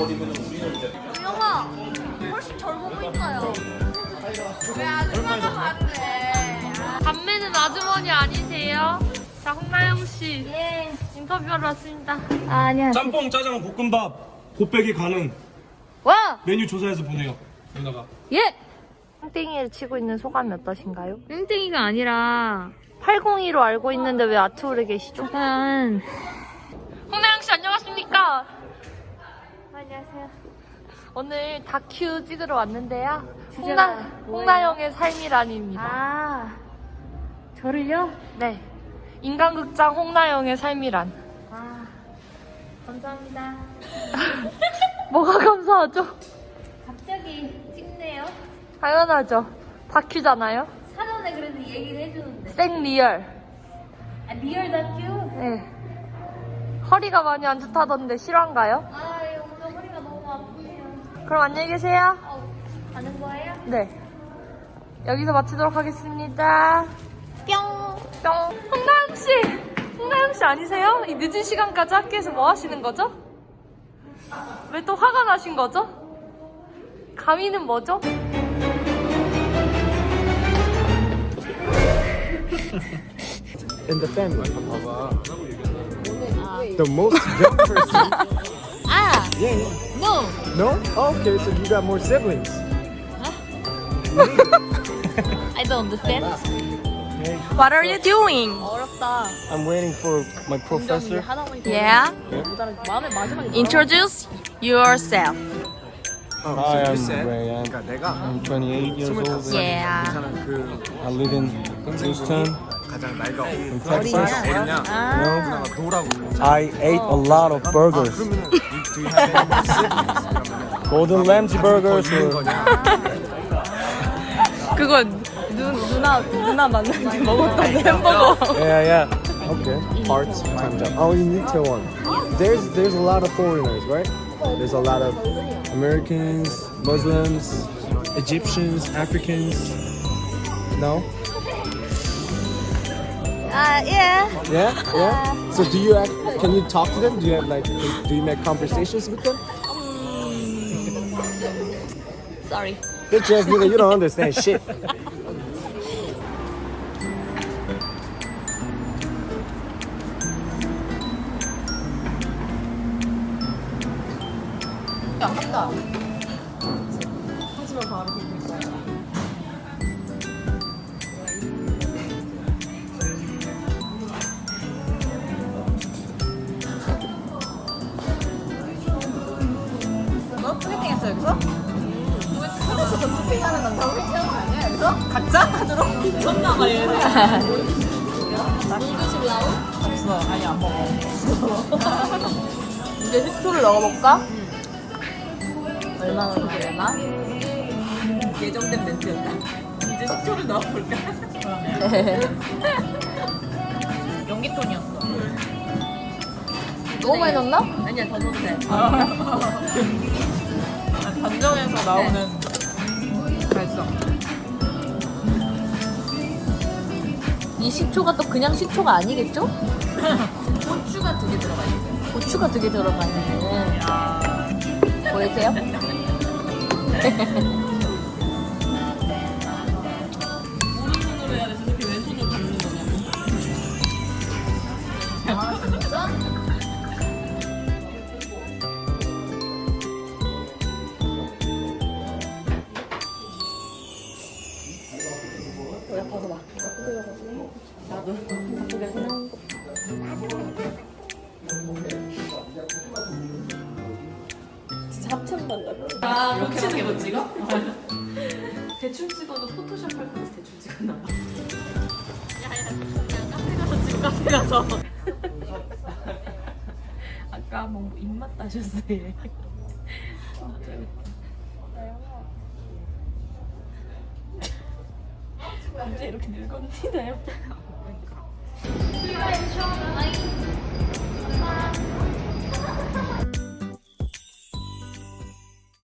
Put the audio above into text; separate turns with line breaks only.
영아 훨씬 젊어 보인다요. 왜 아줌마가 봤네.
감매는 아주머니 아니세요? 자, 홍나영 씨
예.
인터뷰하러 왔습니다.
아, 아니야.
짬뽕, 짜장, 볶음밥, 곱빼기 가능.
와!
메뉴 조사해서 보내요. 누나가.
예!
땡땡이를 치고 있는 소감이 어떠신가요? 땡땡이가 아니라 802로 알고 있는데 왜 아트홀에 계시죠? 일단 홍나영 씨 안녕하십니까?
안녕하세요.
오늘 다큐 찍으러 왔는데요.
주제가
홍나,
뭐예요?
홍나영의 삶이란입니다.
아, 저를요?
네. 인간극장 홍나영의 삶이란.
아, 감사합니다.
뭐가 감사하죠?
갑자기 찍네요.
당연하죠. 다큐잖아요.
사전에 그래도 얘기를 해주는데.
생 real.
아, real 다큐?
네. 허리가 많이 안 좋다던데 실화인가요?
아, 오늘 허리가 너무 아프네요.
그럼 안녕히 계세요.
어, 가는 거예요?
네. 여기서 마치도록 하겠습니다.
뿅!
뿅. 홍나영 씨! 홍나영 씨 아니세요? 이 늦은 시간까지 학교에서 뭐 하시는 거죠? 왜 또 화가 나신 거죠? 감히는 뭐죠?
in the family. The most young person.
아,
Yeah, yeah.
no!
No? Oh, okay, so you got more siblings.
I don't understand.
What are you doing?
어렵다.
I'm waiting for my professor.
Yeah.
마음에 마지막에
Introduce yourself.
Oh,
Hi,
so you
I'm
said
Rayan.
그러니까 내가
I'm 28 years old.
Yeah.
괜찮은 그
I live in Houston.
가장 나이가
In
어리냐?
Texas.
어리냐?
아,
누나가 노라고 불러.
I ate a lot of
아,
burgers.
그러면은 do you have any more siblings? 그러면은
Golden Ramsy
더
burgers.
있는
or-
거냐?
그건 누, 누나 누나 만날 때 먹었던 햄버거.
Yeah, yeah. Okay. Parts times up. Oh, in Itaewon. There's there's a lot of foreigners, right? There's a lot of Americans, Muslims, Egyptians, Africans. No?
아, 예.
Yeah, yeah. Uh, so do you act, can you talk to them? Do you have like do you make conversations with them?
Mm, sorry.
Bitch ass nigga, you don't understand shit.
이제 식초를 넣어볼까?
얼마나 되려나?
예정된 멘트였다. 이제 식초를 넣어볼까? 연기톤이었어.
너무 많이 넣나?
아니야, 더 넣어도 돼.
반전에서 나오는
이 식초가 또 그냥 식초가 아니겠죠?
고추가 두 개 들어가 있어요.
고추가 되게 들어가 있네. 보이세요?
아, 겹치는 거 찍어? 대충 찍어도 포토샵 할 거라서 대충 찍었나 봐. 야야, 카페 가서 찍어, 카페 가서. 아까 뭐 입맛 따셨어요. 언제 이렇게 늙었니 나요? Thank you.